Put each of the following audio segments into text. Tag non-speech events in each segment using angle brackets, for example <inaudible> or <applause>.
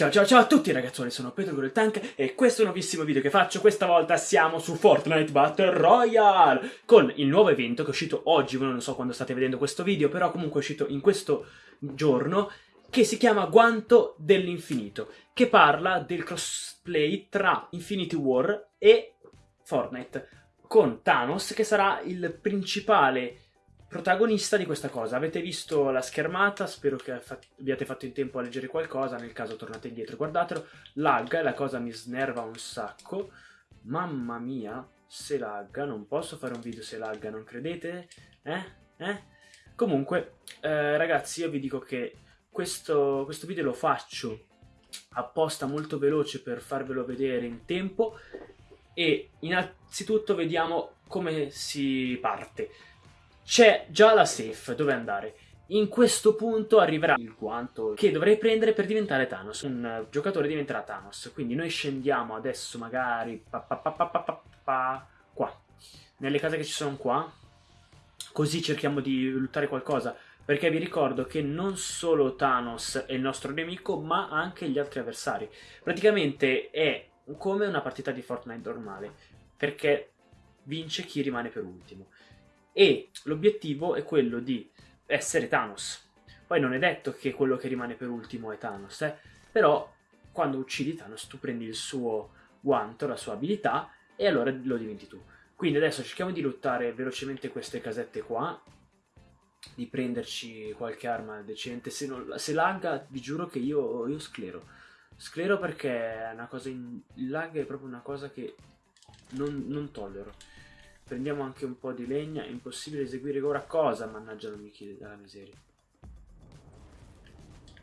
Ciao ciao ciao a tutti ragazzuoli, sono Pedro il Tank e questo è un nuovissimo video che faccio, questa volta siamo su Fortnite Battle Royale con il nuovo evento che è uscito oggi, voi non so quando state vedendo questo video, però comunque è uscito in questo giorno che si chiama Guanto dell'Infinito, che parla del crossplay tra Infinity War e Fortnite, con Thanos che sarà il principale protagonista di questa cosa. Avete visto la schermata, spero che abbiate fatto in tempo a leggere qualcosa, nel caso tornate indietro e guardatelo. Lagga, la cosa mi snerva un sacco. Mamma mia, se lagga, non posso fare un video se lagga, non credete? Eh? Eh? Comunque, eh, ragazzi, io vi dico che questo, questo video lo faccio apposta molto veloce per farvelo vedere in tempo e innanzitutto vediamo come si parte. C'è già la safe, dove andare? In questo punto arriverà il guanto che dovrei prendere per diventare Thanos. Un giocatore diventerà Thanos. Quindi noi scendiamo adesso magari pa, pa, pa, qua. Nelle case che ci sono qua. Così cerchiamo di lottare qualcosa. Perché vi ricordo che non solo Thanos è il nostro nemico, ma anche gli altri avversari. Praticamente è come una partita di Fortnite normale. Perché vince chi rimane per ultimo e l'obiettivo è quello di essere Thanos. Poi non è detto che quello che rimane per ultimo è Thanos, eh? però quando uccidi Thanos tu prendi il suo guanto, la sua abilità e allora lo diventi tu. Quindi adesso cerchiamo di lottare velocemente queste casette qua, di prenderci qualche arma decente. Se, non, se lagga vi giuro che io, io sclero. Sclero perché è una cosa in, il lag è proprio una cosa che non, non tollero. Prendiamo anche un po' di legna. È impossibile eseguire ora cosa? Mannaggia non mi chiede dalla miseria.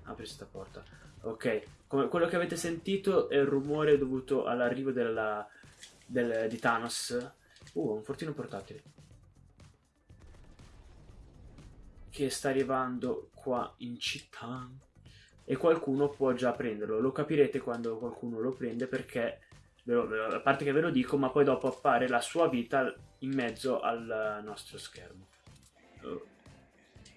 Apri questa porta. Ok, come quello che avete sentito è il rumore dovuto all'arrivo del, di Thanos. Uh, un fortino portatile. Che sta arrivando qua in città. E qualcuno può già prenderlo. Lo capirete quando qualcuno lo prende perché a parte che ve lo dico, ma poi dopo appare la sua vita in mezzo al nostro schermo.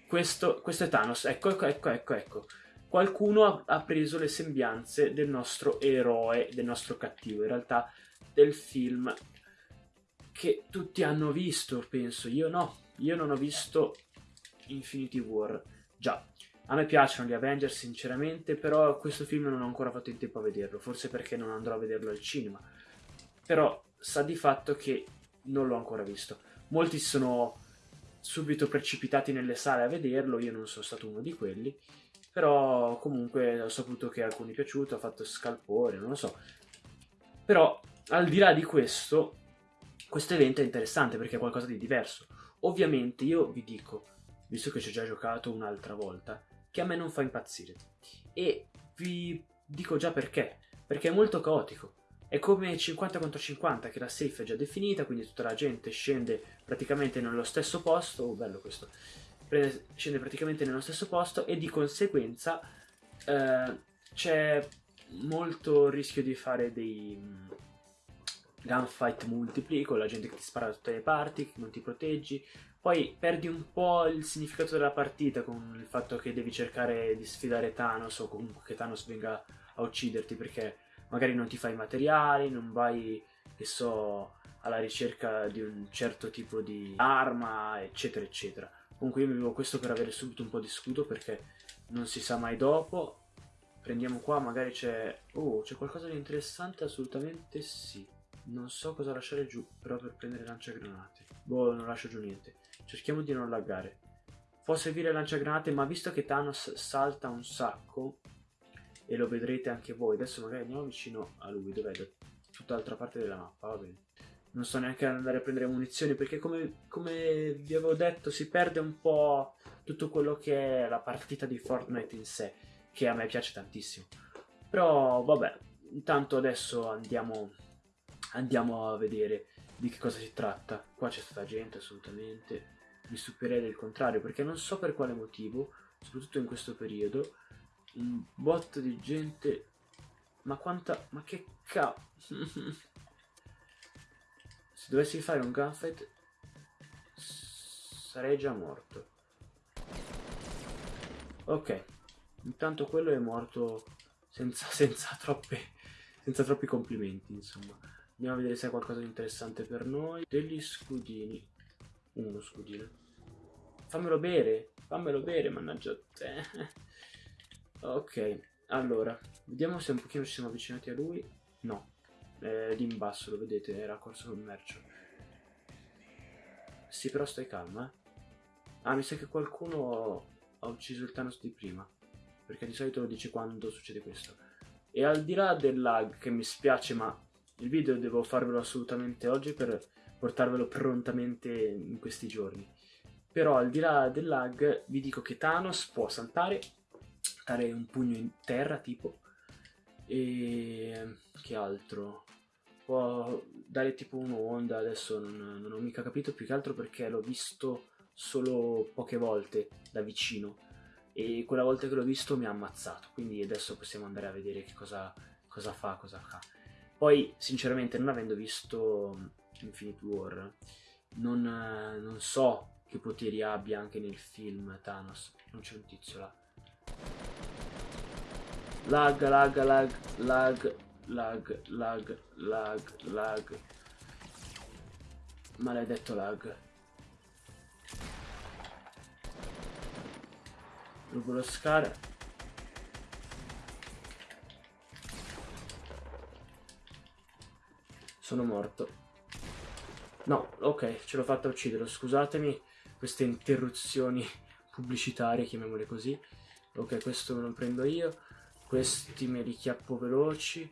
Questo, questo, è Thanos, ecco, ecco, ecco, ecco, ecco. Qualcuno ha, ha preso le sembianze del nostro eroe, del nostro cattivo, in realtà del film che tutti hanno visto, penso. Io no, io non ho visto Infinity War. Già, a me piacciono gli Avengers sinceramente, però questo film non ho ancora fatto in tempo a vederlo, forse perché non andrò a vederlo al cinema. Però sa di fatto che non l'ho ancora visto. Molti sono subito precipitati nelle sale a vederlo, io non sono stato uno di quelli, però comunque ho saputo che a alcuni è piaciuto, ha fatto scalpore, non lo so. Però al di là di questo, questo evento è interessante perché è qualcosa di diverso. Ovviamente io vi dico, visto che ci ho già giocato un'altra volta, che a me non fa impazzire. E vi dico già perché. Perché è molto caotico. È come 50 contro 50 che la safe è già definita, quindi tutta la gente scende praticamente nello stesso posto. Oh, bello questo. Scende praticamente nello stesso posto e di conseguenza eh, c'è molto rischio di fare dei gunfight multipli con la gente che ti spara da tutte le parti, che non ti proteggi, poi perdi un po' il significato della partita con il fatto che devi cercare di sfidare Thanos o comunque che Thanos venga a ucciderti perché magari non ti fai materiali, non vai, che so, alla ricerca di un certo tipo di arma, eccetera, eccetera. Comunque io vivo questo per avere subito un po' di scudo perché non si sa mai dopo. Prendiamo qua, magari c'è... Oh, c'è qualcosa di interessante? Assolutamente sì. Non so cosa lasciare giù, però per prendere lanciagranate. Boh, non lascio giù niente. Cerchiamo di non laggare. Può servire lanciagranate, ma visto che Thanos salta un sacco, e lo vedrete anche voi, adesso magari andiamo vicino a lui, dov'è? Da tutt'altra parte della mappa, va bene. Non sto neanche andare a prendere munizioni perché come, come vi avevo detto si perde un po' tutto quello che è la partita di Fortnite in sé, che a me piace tantissimo. Però vabbè, intanto adesso andiamo, andiamo a vedere di che cosa si tratta. Qua c'è stata gente assolutamente, mi stupirei del contrario perché non so per quale motivo, soprattutto in questo periodo, un botto di gente... Ma quanta... ma che ca... <laughs> Se dovessi fare un gunfight sarei già morto. Ok, intanto quello è morto senza, <laughs> senza, troppe, senza troppi complimenti, insomma. Andiamo a vedere se è qualcosa di interessante per noi. Degli scudini. Uno scudino. Fammelo bere, fammelo bere, mannaggia te. <laughs> ok, allora, vediamo se un pochino ci siamo avvicinati a lui. No, eh, lì in basso, lo vedete, era corso commercio. Sì, però stai calma, eh. Ah, mi sa che qualcuno ha ucciso il Thanos di prima. Perché di solito lo dice quando succede questo. E al di là del lag, che mi spiace, ma il video devo farvelo assolutamente oggi per portarvelo prontamente in questi giorni. Però al di là del lag vi dico che Thanos può saltare, dare un pugno in terra tipo, e che altro? Può dare tipo un'onda, adesso non, non ho mica capito più che altro perché l'ho visto solo poche volte da vicino e quella volta che l'ho visto mi ha ammazzato, quindi adesso possiamo andare a vedere che cosa, cosa fa, cosa fa. Poi, sinceramente, non avendo visto Infinite War, non, non so che poteri abbia anche nel film Thanos. Non c'è un tizio là. Lag, lag, lag, lag, lag, lag, lag, lag. Maledetto lag. Rubo lo scala. Sono morto. No, ok, ce l'ho fatta uccidere, scusatemi queste interruzioni pubblicitarie, chiamiamole così. Ok, questo me lo prendo io. Questi me li chiappo veloci.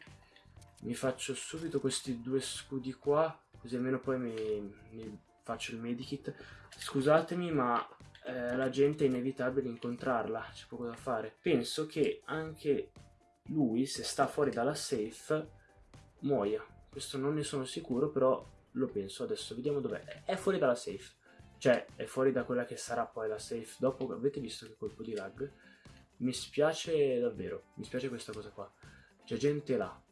Mi faccio subito questi due scudi qua, così almeno poi mi, mi faccio il medikit. Scusatemi, ma eh, la gente è inevitabile incontrarla, c'è poco da fare. Penso che anche lui, se sta fuori dalla safe, muoia. Questo non ne sono sicuro, però lo penso adesso. Vediamo dov'è. È fuori dalla safe. Cioè, è fuori da quella che sarà poi la safe. Dopo avete visto che colpo di lag? Mi spiace davvero, mi spiace questa cosa qua. C'è gente là.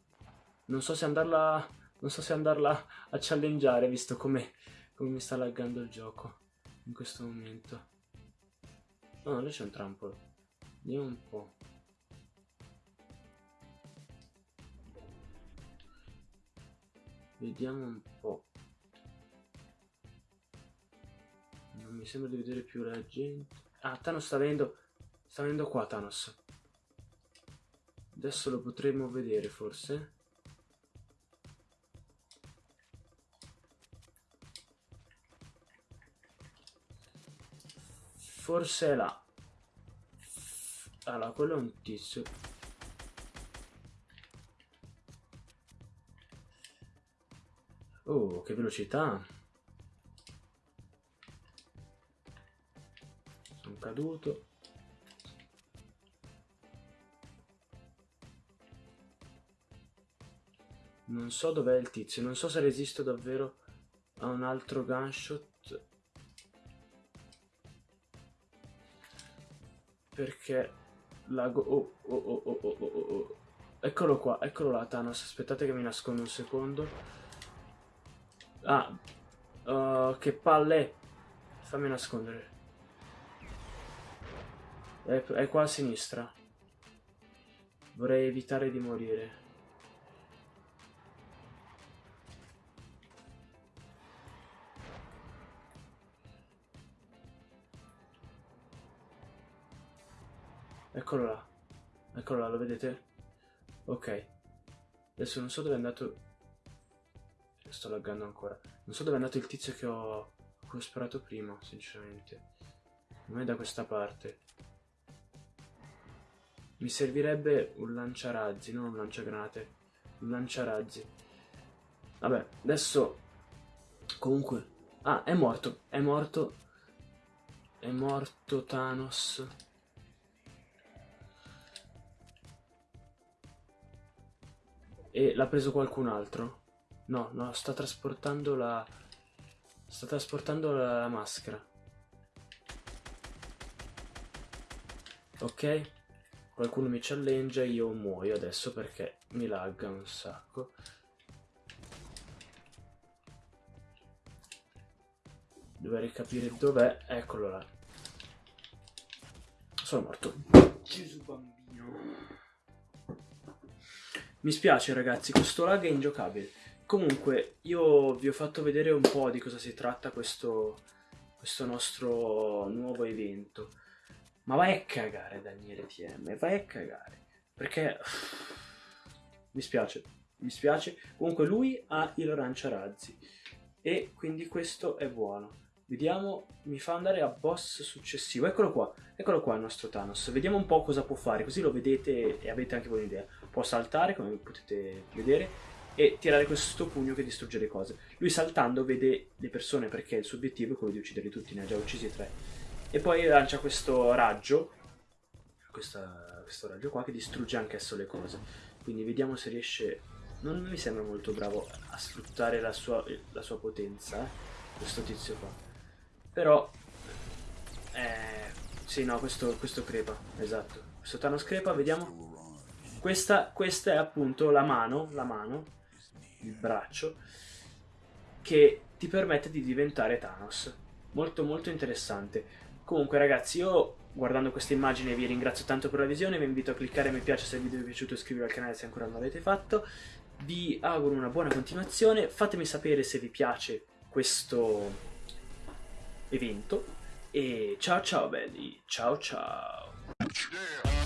Non so se andarla, non so se andarla a challengeare visto come, come mi sta laggando il gioco in questo momento. No, no lì c'è un trampolo. Vediamo un po'. Vediamo un po'. Non mi sembra di vedere più la gente. Ah, Thanos sta venendo Sta venendo qua Thanos. Adesso lo potremo vedere forse. Forse è là. Allora, quello è un tizio. Oh, che velocità. Sono caduto. Non so dov'è il tizio, non so se resisto davvero a un altro gunshot. Perché lago... Oh, oh, oh, oh, oh, oh, oh. Eccolo qua, eccolo là Thanos, aspettate che mi nascondo un secondo. Ah, uh, che palle. Fammi nascondere. È, è qua a sinistra. Vorrei evitare di morire. Eccolo là. Eccolo là, lo vedete? Ok. Adesso non so dove è andato... Sto laggando ancora. Non so dove è andato il tizio che ho, che ho sparato prima, sinceramente. Non è da questa parte. Mi servirebbe un lanciarazzi, non un lanciagranate. Un lanciarazzi. Vabbè, adesso... Comunque... Ah, è morto. È morto. È morto Thanos. E l'ha preso qualcun altro? No, no, sta trasportando la... Sta trasportando la, la maschera. Ok? Qualcuno mi challenge e io muoio adesso perché mi lagga un sacco. Dovrei capire dov'è. Eccolo là. Sono morto. Gesù bambino. Mi spiace ragazzi, questo lag è ingiocabile. Comunque, io vi ho fatto vedere un po' di cosa si tratta questo, questo nostro nuovo evento. Ma vai a cagare Daniele TM, vai a cagare. Perché... Mi spiace, mi spiace. Comunque lui ha il lanciarazzi. E quindi questo è buono. Vediamo, mi fa andare a boss successivo. Eccolo qua, eccolo qua il nostro Thanos. Vediamo un po' cosa può fare, così lo vedete e avete anche voi un'idea. Può saltare, come potete vedere, e tirare questo pugno che distrugge le cose. Lui saltando vede le persone perché il suo obiettivo è quello di ucciderli tutti, ne ha già uccisi tre. E poi lancia questo raggio, questa, questo raggio qua, che distrugge anch'esso le cose. Quindi vediamo se riesce... Non mi sembra molto bravo a sfruttare la sua, la sua potenza, eh, questo tizio qua. Però... Eh, sì, no, questo, questo crepa, esatto. Questo Thanos crepa, vediamo. Questa, questa è appunto la mano, la mano, il braccio, che ti permette di diventare Thanos. Molto molto interessante. Comunque ragazzi, io guardando questa immagine vi ringrazio tanto per la visione, vi invito a cliccare mi piace se il video vi è piaciuto e iscrivervi al canale se ancora non l'avete fatto. Vi auguro una buona continuazione, fatemi sapere se vi piace questo evento e ciao ciao belli, ciao ciao.